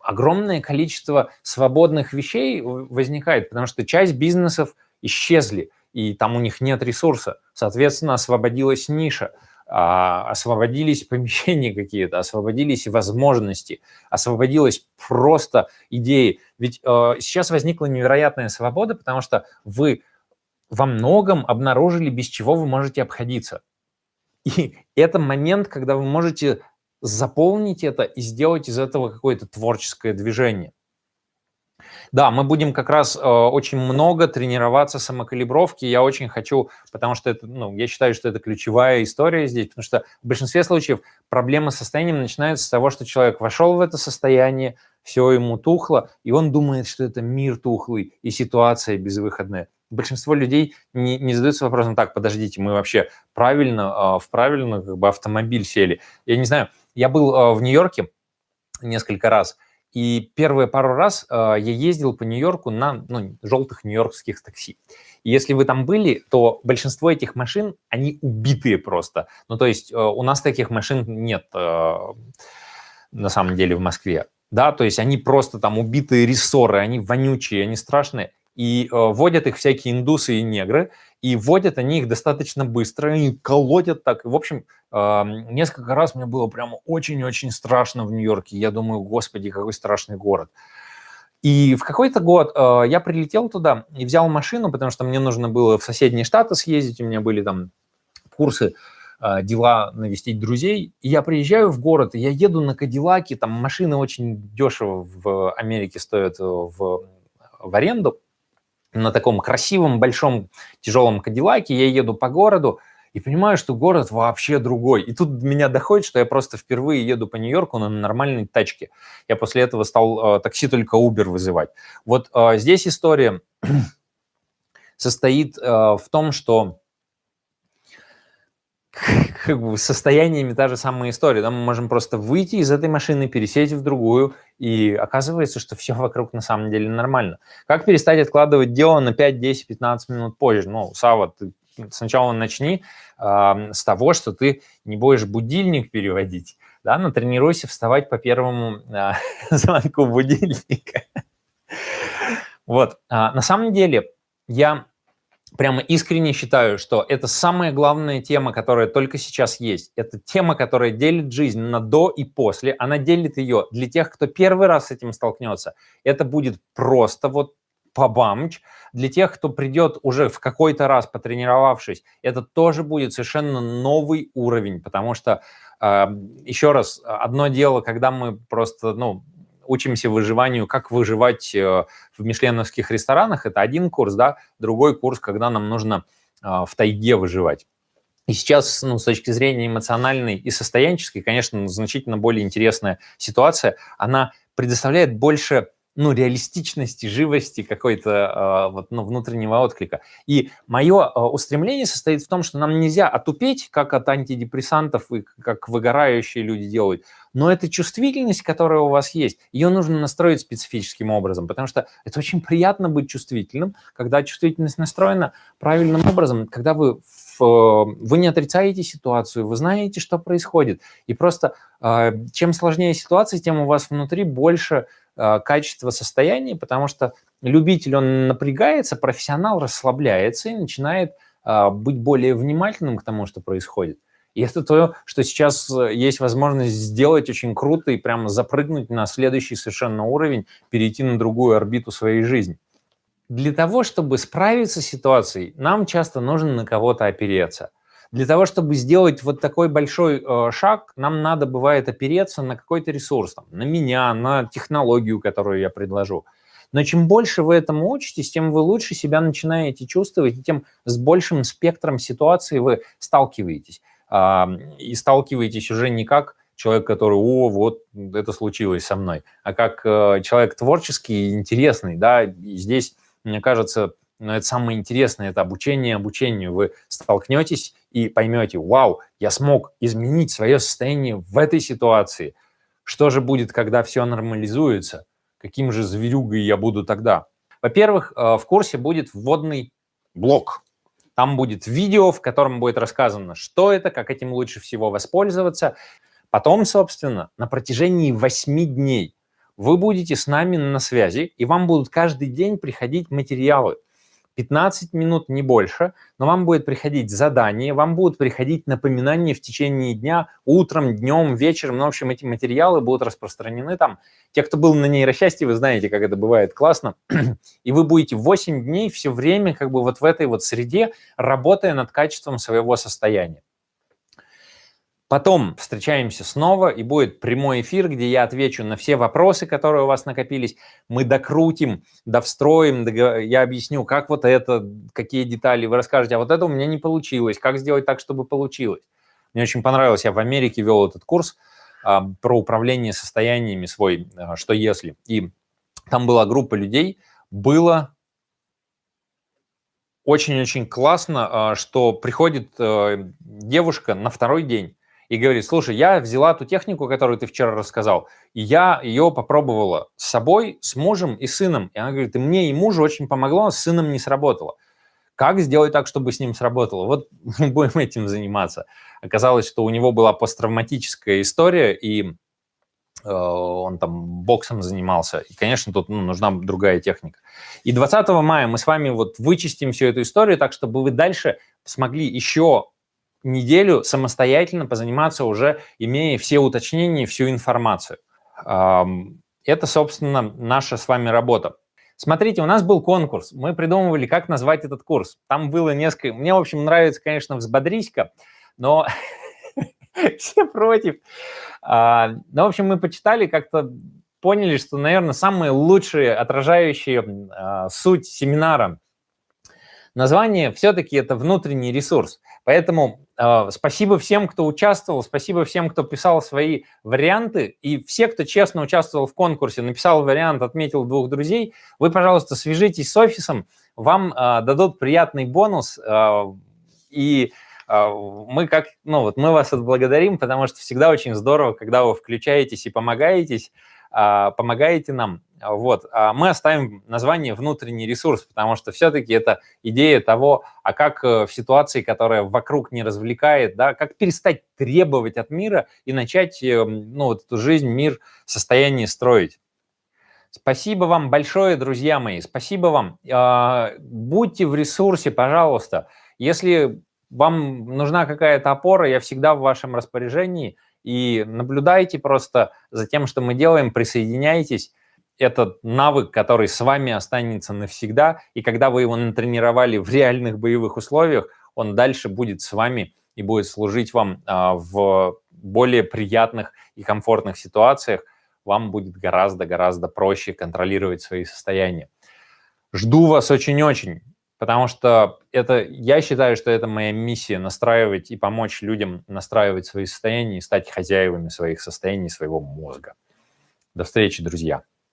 огромное количество свободных вещей возникает, потому что часть бизнесов исчезли, и там у них нет ресурса. Соответственно, освободилась ниша, освободились помещения какие-то, освободились возможности, освободилась просто идеи. Ведь э, сейчас возникла невероятная свобода, потому что вы во многом обнаружили, без чего вы можете обходиться. И это момент, когда вы можете заполнить это и сделать из этого какое-то творческое движение. Да, мы будем как раз э, очень много тренироваться самокалибровки. Я очень хочу, потому что это, ну, я считаю, что это ключевая история здесь, потому что в большинстве случаев проблема с состоянием начинается с того, что человек вошел в это состояние, все ему тухло, и он думает, что это мир тухлый и ситуация безвыходная. Большинство людей не, не задаются вопросом, так, подождите, мы вообще правильно, э, в правильно как бы автомобиль сели. Я не знаю, я был э, в Нью-Йорке несколько раз, и первые пару раз э, я ездил по Нью-Йорку на ну, желтых нью-йоркских такси. И если вы там были, то большинство этих машин, они убитые просто. Ну, то есть э, у нас таких машин нет э, на самом деле в Москве. Да, то есть они просто там убитые рессоры, они вонючие, они страшные. И э, водят их всякие индусы и негры, и водят они их достаточно быстро, и колотят так. В общем, несколько раз мне было прямо очень-очень страшно в Нью-Йорке. Я думаю, господи, какой страшный город. И в какой-то год э, я прилетел туда и взял машину, потому что мне нужно было в соседние штаты съездить, у меня были там курсы э, дела навестить друзей. И я приезжаю в город, и я еду на Кадиллаке, там машины очень дешево в Америке стоят в, в аренду. На таком красивом, большом, тяжелом Кадиллаке я еду по городу, и понимаю, что город вообще другой. И тут меня доходит, что я просто впервые еду по Нью-Йорку на нормальной тачке. Я после этого стал э, такси только Uber вызывать. Вот э, здесь история состоит э, в том, что как бы состояниями та же самая история. Да? Мы можем просто выйти из этой машины, пересесть в другую, и оказывается, что все вокруг на самом деле нормально. Как перестать откладывать дело на 5, 10, 15 минут позже? Ну, Сава, ты сначала начни э, с того, что ты не будешь будильник переводить, да, натренируйся вставать по первому э, звонку будильника. Вот, а, на самом деле я прямо искренне считаю, что это самая главная тема, которая только сейчас есть. Это тема, которая делит жизнь на до и после. Она делит ее для тех, кто первый раз с этим столкнется. Это будет просто вот побамч. Для тех, кто придет уже в какой-то раз потренировавшись, это тоже будет совершенно новый уровень, потому что, еще раз, одно дело, когда мы просто, ну, учимся выживанию, как выживать э, в мишленовских ресторанах, это один курс, да, другой курс, когда нам нужно э, в тайге выживать. И сейчас, ну, с точки зрения эмоциональной и состоянческой, конечно, значительно более интересная ситуация. Она предоставляет больше ну, реалистичности, живости какой-то э, вот, ну, внутреннего отклика. И мое э, устремление состоит в том, что нам нельзя отупеть, как от антидепрессантов и как выгорающие люди делают, но эта чувствительность, которая у вас есть, ее нужно настроить специфическим образом, потому что это очень приятно быть чувствительным, когда чувствительность настроена правильным образом, когда вы вы не отрицаете ситуацию, вы знаете, что происходит. И просто э, чем сложнее ситуация, тем у вас внутри больше а, качество состояния, потому что любитель, он напрягается, профессионал расслабляется и начинает а, быть более внимательным к тому, что происходит. И это то, что сейчас э, есть возможность сделать очень круто и прямо запрыгнуть на следующий совершенно уровень, перейти на другую орбиту своей жизни. Для того, чтобы справиться с ситуацией, нам часто нужно на кого-то опереться – для того, чтобы сделать вот такой большой э, шаг, нам надо, бывает, опереться на какой-то ресурс, там, на меня, на технологию, которую я предложу. Но чем больше вы этому учитесь, тем вы лучше себя начинаете чувствовать, и тем с большим спектром ситуаций вы сталкиваетесь. Э, и сталкиваетесь уже не как человек, который, о, вот это случилось со мной, а как э, человек творческий и интересный, да, и здесь, мне кажется, но это самое интересное, это обучение обучению. Вы столкнетесь и поймете, вау, я смог изменить свое состояние в этой ситуации. Что же будет, когда все нормализуется? Каким же зверюгой я буду тогда? Во-первых, э, в курсе будет вводный блок. Там будет видео, в котором будет рассказано, что это, как этим лучше всего воспользоваться. Потом, собственно, на протяжении 8 дней вы будете с нами на связи, и вам будут каждый день приходить материалы – 15 минут, не больше, но вам будет приходить задание, вам будут приходить напоминания в течение дня, утром, днем, вечером. Ну, в общем, эти материалы будут распространены там. Те, кто был на нейросчастье, вы знаете, как это бывает классно. И вы будете 8 дней все время как бы вот в этой вот среде, работая над качеством своего состояния. Потом встречаемся снова, и будет прямой эфир, где я отвечу на все вопросы, которые у вас накопились. Мы докрутим, довстроим, я объясню, как вот это, какие детали. Вы расскажете, а вот это у меня не получилось, как сделать так, чтобы получилось. Мне очень понравилось, я в Америке вел этот курс а, про управление состояниями свой, а, что если. И там была группа людей, было очень-очень классно, а, что приходит а, девушка на второй день, и говорит, слушай, я взяла ту технику, которую ты вчера рассказал, и я ее попробовала с собой, с мужем и сыном. И она говорит, и мне и мужу очень помогло, с сыном не сработало. Как сделать так, чтобы с ним сработало? Вот мы будем этим заниматься. Оказалось, что у него была посттравматическая история, и э, он там боксом занимался. И, конечно, тут ну, нужна другая техника. И 20 мая мы с вами вот вычистим всю эту историю так, чтобы вы дальше смогли еще неделю самостоятельно позаниматься уже, имея все уточнения, всю информацию. Это, собственно, наша с вами работа. Смотрите, у нас был конкурс, мы придумывали, как назвать этот курс. Там было несколько... Мне, в общем, нравится, конечно, «Взбодрись-ка», но все против. А, ну, в общем, мы почитали, как-то поняли, что, наверное, самые лучшие, отражающие а, суть семинара название все-таки это внутренний ресурс. Поэтому спасибо всем, кто участвовал, спасибо всем, кто писал свои варианты, и все, кто честно участвовал в конкурсе, написал вариант, отметил двух друзей, вы, пожалуйста, свяжитесь с офисом, вам э, дадут приятный бонус, э, и мы как, ну вот мы вас отблагодарим, потому что всегда очень здорово, когда вы включаетесь и помогаетесь, помогаете нам. Вот. Мы оставим название «внутренний ресурс», потому что все-таки это идея того, а как э, в ситуации, которая вокруг не развлекает, да, как перестать требовать от мира и начать э, ну, вот эту жизнь, мир, состояние строить. Спасибо вам большое, друзья мои, спасибо вам. Будьте в ресурсе, пожалуйста. Если вам нужна какая-то опора, я всегда в вашем распоряжении. И наблюдайте просто за тем, что мы делаем, присоединяйтесь. Этот навык, который с вами останется навсегда, и когда вы его натренировали в реальных боевых условиях, он дальше будет с вами и будет служить вам а, в более приятных и комфортных ситуациях. Вам будет гораздо-гораздо проще контролировать свои состояния. Жду вас очень-очень потому что это, я считаю, что это моя миссия настраивать и помочь людям настраивать свои состояния и стать хозяевами своих состояний, своего мозга. До встречи, друзья!